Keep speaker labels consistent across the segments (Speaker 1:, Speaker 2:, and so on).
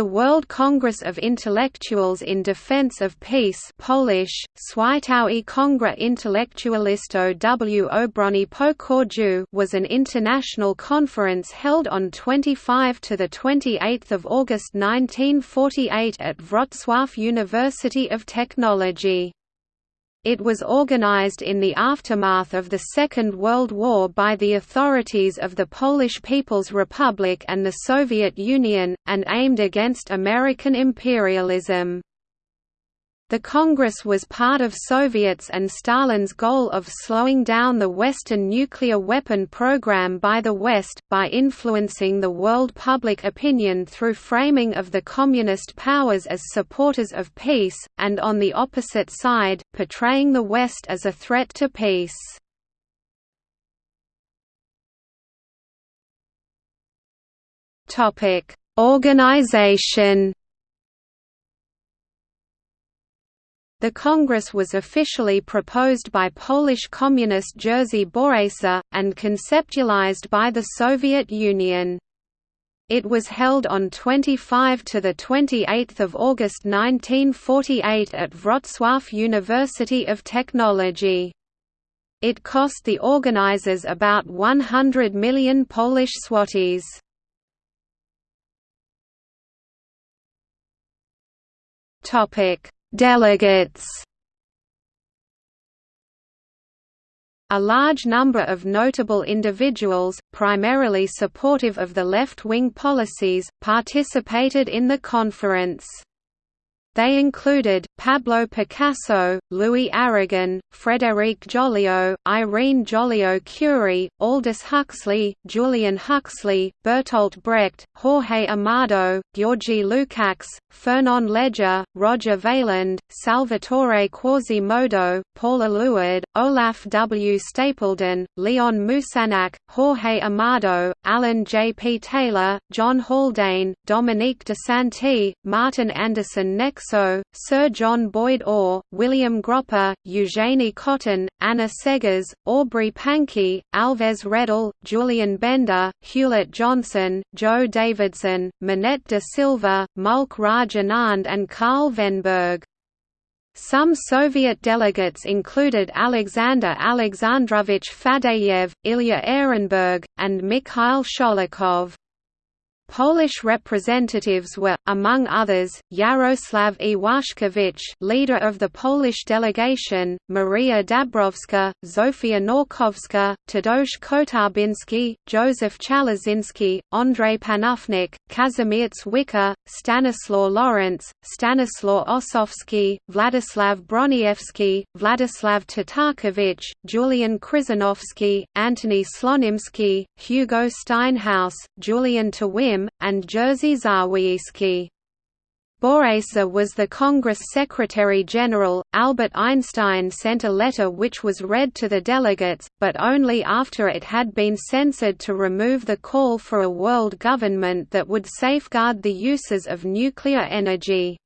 Speaker 1: The World Congress of Intellectuals in Defense of Peace Polish, Światowy Kongres Intelektualistów w Obronie Pokoju was an international conference held on 25 to 28 August 1948 at Wrocław University of Technology. It was organized in the aftermath of the Second World War by the authorities of the Polish People's Republic and the Soviet Union, and aimed against American imperialism. The Congress was part of Soviets and Stalin's goal of slowing down the Western nuclear weapon program by the West, by influencing the world public opinion through framing of the Communist powers as supporters of peace, and on the opposite side, portraying the West as a threat to peace. Organization The Congress was officially proposed by Polish Communist Jerzy Borejsza, and conceptualized by the Soviet Union. It was held on 25 to 28 August 1948 at Wrocław University of Technology. It cost the organizers about 100 million Polish złotys. Topic Delegates A large number of notable individuals, primarily supportive of the left-wing policies, participated in the conference. They included, Pablo Picasso, Louis Aragon, Frédéric Joliot, Irene Joliot-Curie, Aldous Huxley, Julian Huxley, Bertolt Brecht, Jorge Amado, György Lukács, Fernand Léger, Roger Vailland, Salvatore Quasimodo, Paul Eluard, Olaf W. Stapledon, Leon Moussinac, Jorge Amado, Alan J. P. Taylor, John Haldane, Dominique de Sainty, Martin Andersen Nexo Sir John Boyd Orr, William Gropper, Eugenie Cotton, Anna Seghers, Aubrey Pankey, Alves Redl, Julian Benda, Hewlett Johnson, Jo Davidson, Manette de Silva, Mulk Raj Anand and Karl Vennberg. Some Soviet delegates included Alexander Alexandrovich Fadeyev, Ilya Ehrenburg, and Mikhail Sholokhov. Polish representatives were, among others, Yaroslav Iwaszkiewicz leader of the Polish delegation, Maria Dabrowska, Zofia Nałkowska, Tadeusz Kotarbiński, Joseph Chalazinski, Andrzej Panufnik, Kazimierz Wyka, Stanislaw Lorentz, Stanislaw Ossowski, Władysław Broniewski, Władysław Tatarkiewicz, Julian Krzyżanowski, Antony Slonimski, Hugo Steinhaus, Julian And Jerzy Zawieyski. Borejsza was the Congress Secretary-General. Albert Einstein sent a letter which was read to the delegates, but only after it had been censored to remove the call for a world government that would safeguard the uses of nuclear energy.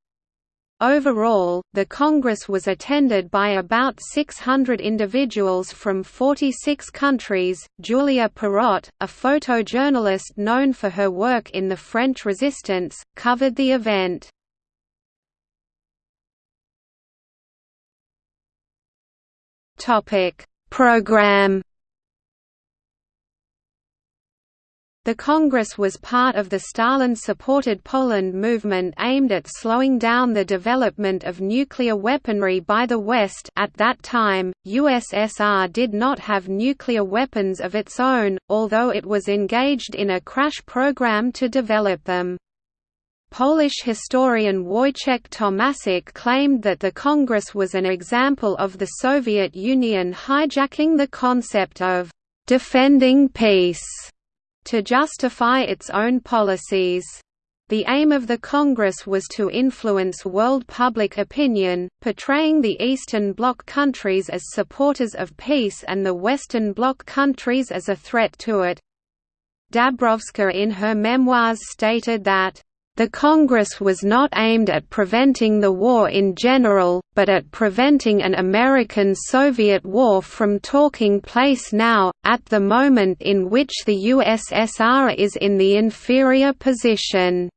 Speaker 1: Overall, the Congress was attended by about 600 individuals from 46 countries. Julia Perrot, a photojournalist known for her work in the French Resistance, covered the event. Topic: Program The Congress was part of the Stalin-supported Poland movement aimed at slowing down the development of nuclear weaponry by the West at that time, USSR did not have nuclear weapons of its own, although it was engaged in a crash program to develop them. Polish historian Wojciech Tomasik claimed that the Congress was an example of the Soviet Union hijacking the concept of «defending peace» to justify its own policies. The aim of the Congress was to influence world public opinion, portraying the Eastern Bloc countries as supporters of peace and the Western Bloc countries as a threat to it. Dabrowska in her memoirs stated that the Congress was not aimed at preventing the war in general, but at preventing an American-Soviet war from taking place now, at the moment in which the USSR is in the inferior position.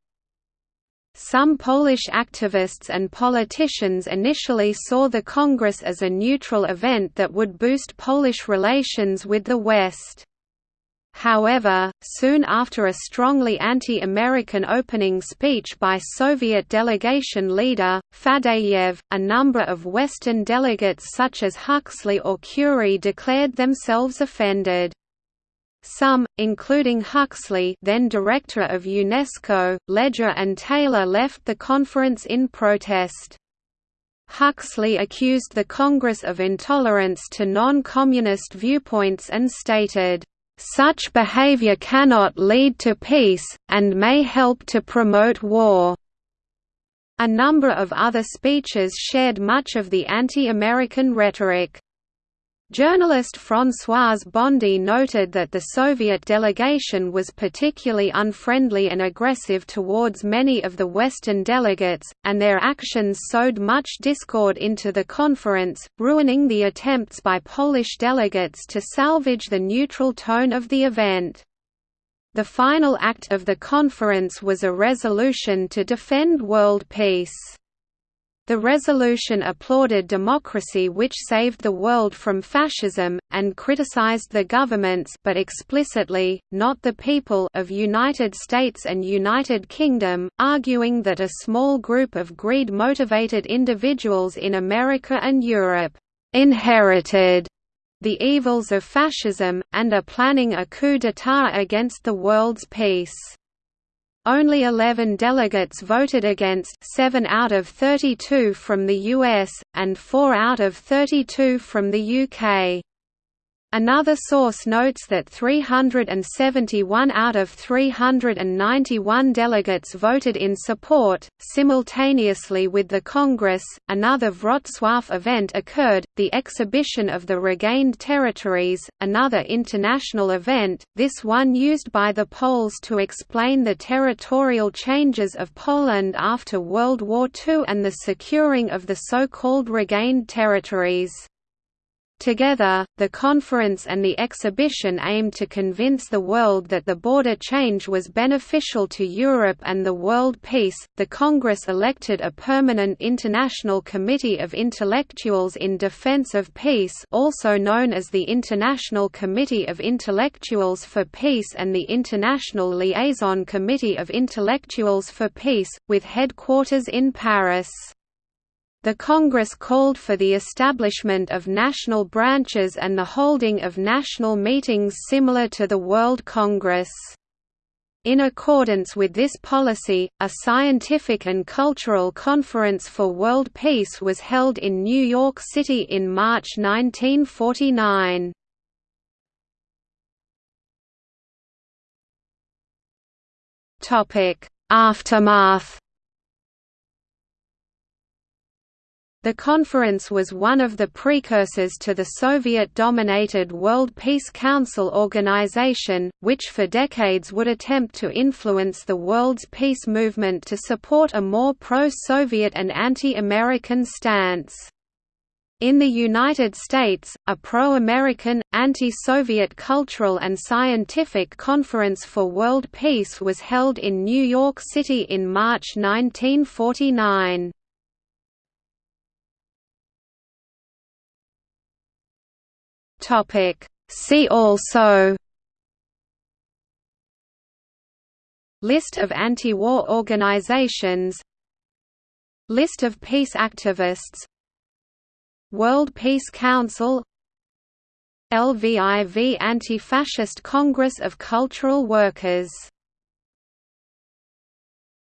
Speaker 1: Some Polish activists and politicians initially saw the Congress as a neutral event that would boost Polish relations with the West. However, soon after a strongly anti-American opening speech by Soviet delegation leader, Fadeyev, a number of Western delegates such as Huxley or Curie declared themselves offended. Some, including Huxley then director of UNESCO, Léger and Taylor left the conference in protest. Huxley accused the Congress of intolerance to non-communist viewpoints and stated, "...such behavior cannot lead to peace, and may help to promote war." A number of other speeches shared much of the anti-American rhetoric. Journalist François Bondy noted that the Soviet delegation was particularly unfriendly and aggressive towards many of the Western delegates, and their actions sowed much discord into the conference, ruining the attempts by Polish delegates to salvage the neutral tone of the event. The final act of the conference was a resolution to defend world peace. The resolution applauded democracy which saved the world from fascism, and criticized the governments but explicitly, not the people of United States and United Kingdom, arguing that a small group of greed-motivated individuals in America and Europe «inherited» the evils of fascism, and are planning a coup d'état against the world's peace. Only 11 delegates voted against 7 out of 32 from the US, and 4 out of 32 from the UK. Another source notes that 371 out of 391 delegates voted in support. Simultaneously with the Congress, another Wrocław event occurred the exhibition of the regained territories, another international event, this one used by the Poles to explain the territorial changes of Poland after World War II and the securing of the so called regained territories. Together, the conference and the exhibition aimed to convince the world that the border change was beneficial to Europe and the world peace. The Congress elected a permanent International Committee of Intellectuals in Defense of Peace, also known as the International Committee of Intellectuals for Peace and the International Liaison Committee of Intellectuals for Peace, with headquarters in Paris. The Congress called for the establishment of national branches and the holding of national meetings similar to the World Congress. In accordance with this policy, a scientific and cultural conference for world peace was held in New York City in March 1949. Aftermath The conference was one of the precursors to the Soviet-dominated World Peace Council organization, which for decades would attempt to influence the world's peace movement to support a more pro-Soviet and anti-American stance. In the United States, a pro-American, anti-Soviet cultural and scientific conference for world peace was held in New York City in March 1949. Topic. See also List of anti-war organizations List of peace activists World Peace Council LVIV Anti-Fascist Congress of Cultural Workers